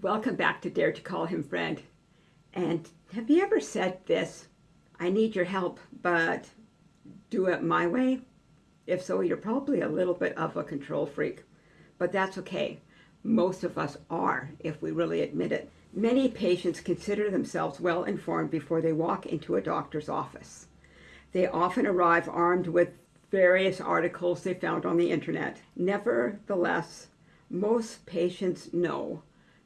Welcome back to Dare to Call Him Friend. And have you ever said this? I need your help, but do it my way? If so, you're probably a little bit of a control freak. But that's okay. Most of us are, if we really admit it. Many patients consider themselves well informed before they walk into a doctor's office. They often arrive armed with various articles they found on the internet. Nevertheless, most patients know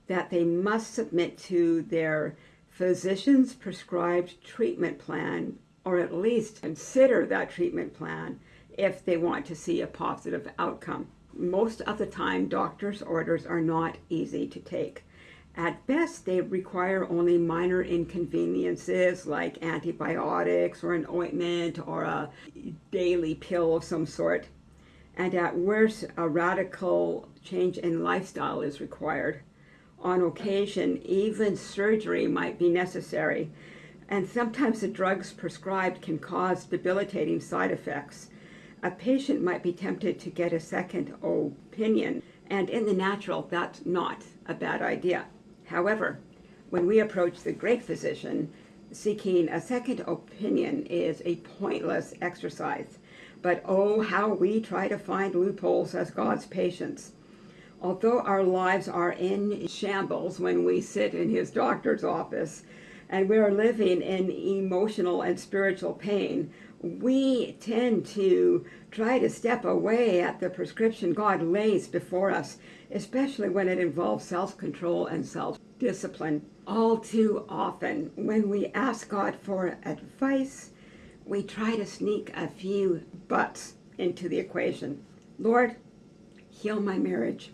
that they must submit to their physician's prescribed treatment plan or at least consider that treatment plan if they want to see a positive outcome. Most of the time, doctor's orders are not easy to take. At best, they require only minor inconveniences like antibiotics or an ointment or a daily pill of some sort. And at worst, a radical change in lifestyle is required. On occasion, even surgery might be necessary. And sometimes the drugs prescribed can cause debilitating side effects. A patient might be tempted to get a second opinion, and in the natural, that's not a bad idea. However, when we approach the great physician, seeking a second opinion is a pointless exercise. But oh, how we try to find loopholes as God's patients. Although our lives are in shambles when we sit in his doctor's office and we are living in emotional and spiritual pain, we tend to try to step away at the prescription God lays before us, especially when it involves self-control and self-discipline. All too often, when we ask God for advice, we try to sneak a few buts into the equation. Lord, heal my marriage.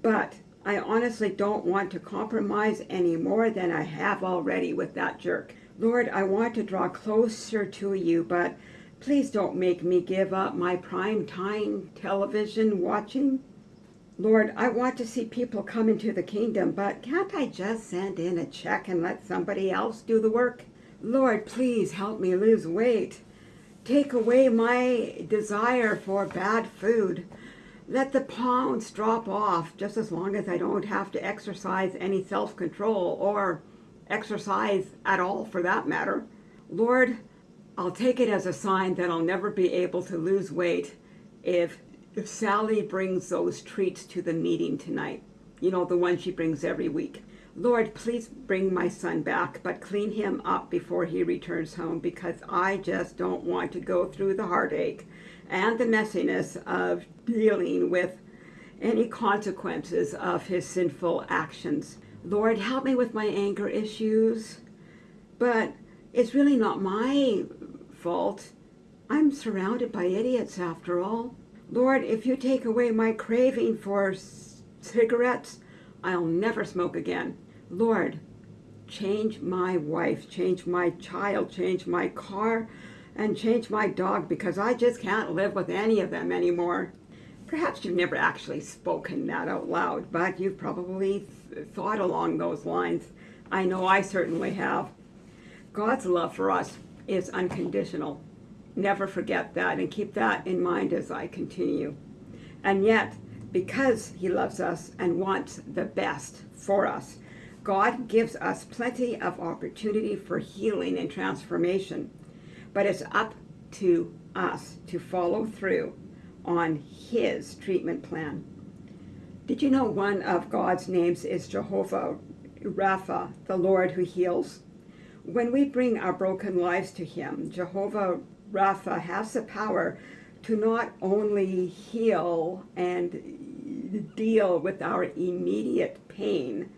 But I honestly don't want to compromise any more than I have already with that jerk. Lord, I want to draw closer to you, but please don't make me give up my prime time television watching. Lord, I want to see people come into the kingdom, but can't I just send in a check and let somebody else do the work? Lord, please help me lose weight. Take away my desire for bad food. Let the pounds drop off just as long as I don't have to exercise any self-control or exercise at all for that matter. Lord, I'll take it as a sign that I'll never be able to lose weight if, if Sally brings those treats to the meeting tonight. You know, the one she brings every week. Lord, please bring my son back, but clean him up before he returns home because I just don't want to go through the heartache and the messiness of dealing with any consequences of his sinful actions. Lord, help me with my anger issues. But it's really not my fault. I'm surrounded by idiots after all. Lord, if you take away my craving for cigarettes, I'll never smoke again. Lord, change my wife, change my child, change my car, and change my dog because I just can't live with any of them anymore. Perhaps you've never actually spoken that out loud, but you've probably th thought along those lines. I know I certainly have. God's love for us is unconditional. Never forget that and keep that in mind as I continue. And yet, because he loves us and wants the best for us, God gives us plenty of opportunity for healing and transformation. But it's up to us to follow through on his treatment plan. Did you know one of God's names is Jehovah Rapha, the Lord who heals? When we bring our broken lives to him, Jehovah Rapha has the power to not only heal and deal with our immediate pain,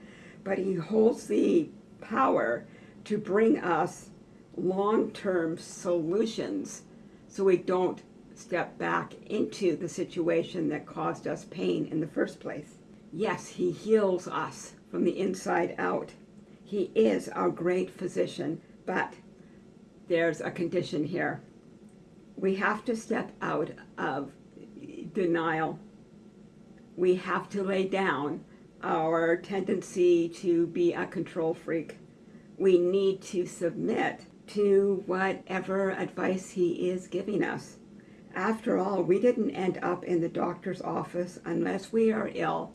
but he holds the power to bring us long-term solutions so we don't step back into the situation that caused us pain in the first place. Yes, he heals us from the inside out. He is our great physician, but there's a condition here. We have to step out of denial. We have to lay down our tendency to be a control freak. We need to submit to whatever advice he is giving us. After all, we didn't end up in the doctor's office unless we are ill.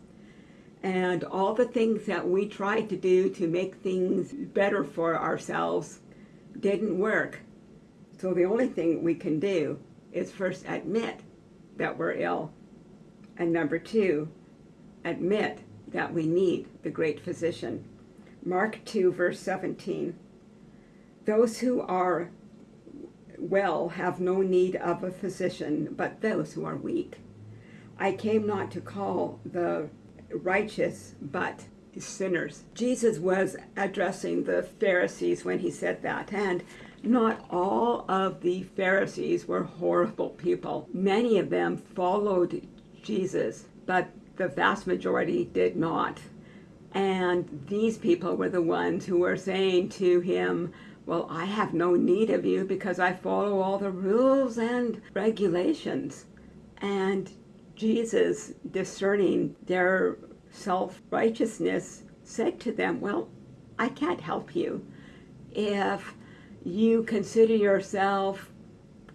And all the things that we tried to do to make things better for ourselves didn't work. So the only thing we can do is first admit that we're ill. And number two, admit that we need the great physician. Mark 2, verse 17. Those who are well have no need of a physician, but those who are weak. I came not to call the righteous, but sinners. Jesus was addressing the Pharisees when he said that, and not all of the Pharisees were horrible people. Many of them followed Jesus, but the vast majority did not. And these people were the ones who were saying to him, Well, I have no need of you because I follow all the rules and regulations. And Jesus, discerning their self righteousness, said to them, Well, I can't help you. If you consider yourself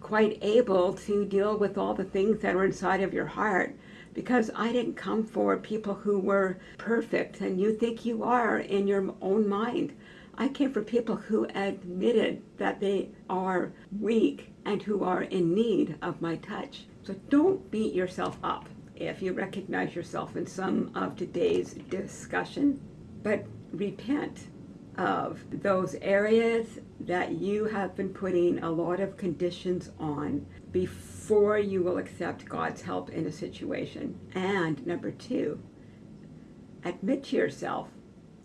quite able to deal with all the things that are inside of your heart, because I didn't come for people who were perfect and you think you are in your own mind. I came for people who admitted that they are weak and who are in need of my touch. So don't beat yourself up if you recognize yourself in some of today's discussion, but repent of those areas that you have been putting a lot of conditions on before you will accept God's help in a situation. And number two, admit to yourself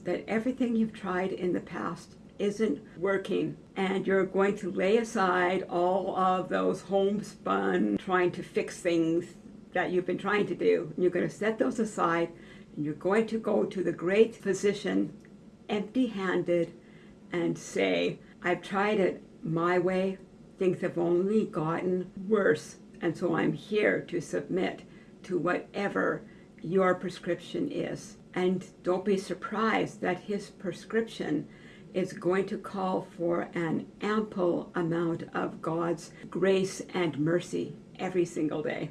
that everything you've tried in the past isn't working and you're going to lay aside all of those homespun trying to fix things that you've been trying to do. And you're going to set those aside and you're going to go to the great physician empty handed and say, I've tried it my way, things have only gotten worse, and so I'm here to submit to whatever your prescription is. And don't be surprised that his prescription is going to call for an ample amount of God's grace and mercy every single day.